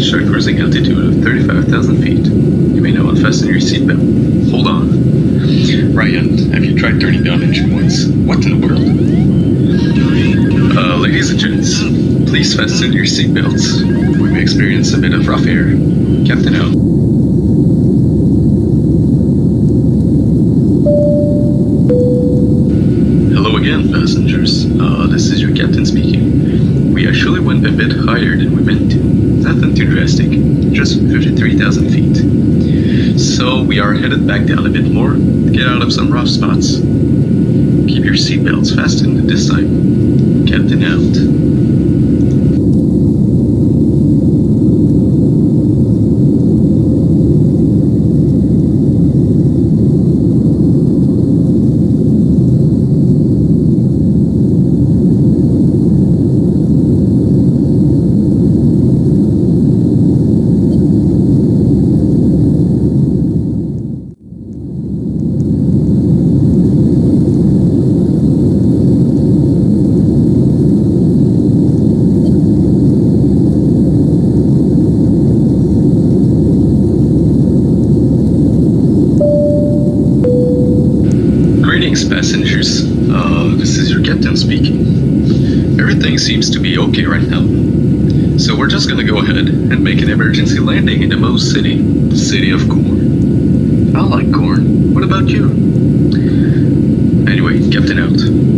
reached our cruising altitude of 35,000 feet. You may now unfasten your seatbelt. Hold on. Ryan, have you tried turning down engine noise? What in the world? Uh, ladies and gents, please fasten your seatbelts. We may experience a bit of rough air. Captain out. Hello again, passengers. Uh, this is your captain speaking. We actually went a bit higher than we meant to. Nothing too drastic, just 53,000 feet. So we are headed back down a bit more get out of some rough spots. Keep your seatbelts fastened this time. Captain out. Greetings, passengers. Uh, this speaking. Everything seems to be okay right now. So we're just gonna go ahead and make an emergency landing in the Mose City, the city of corn. I like corn. What about you? Anyway, captain out.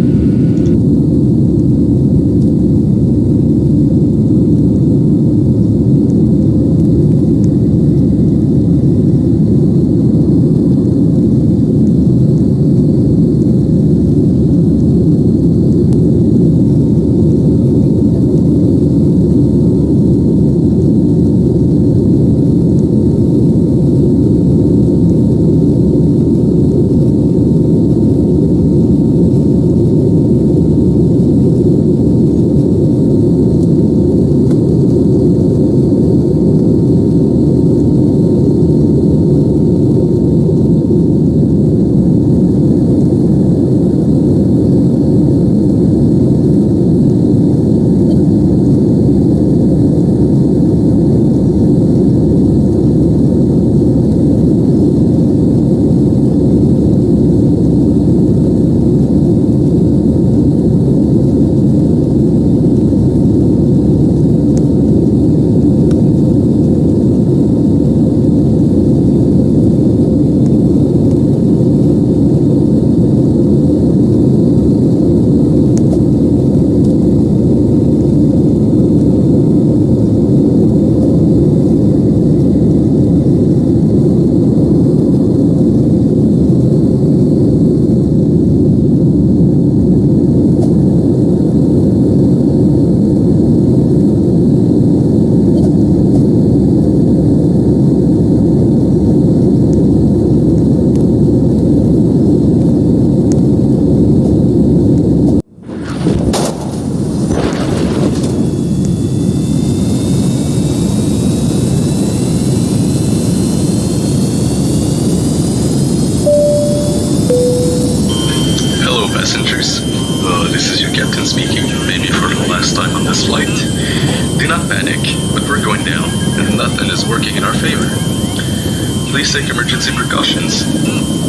Take emergency precautions.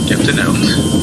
Captain out.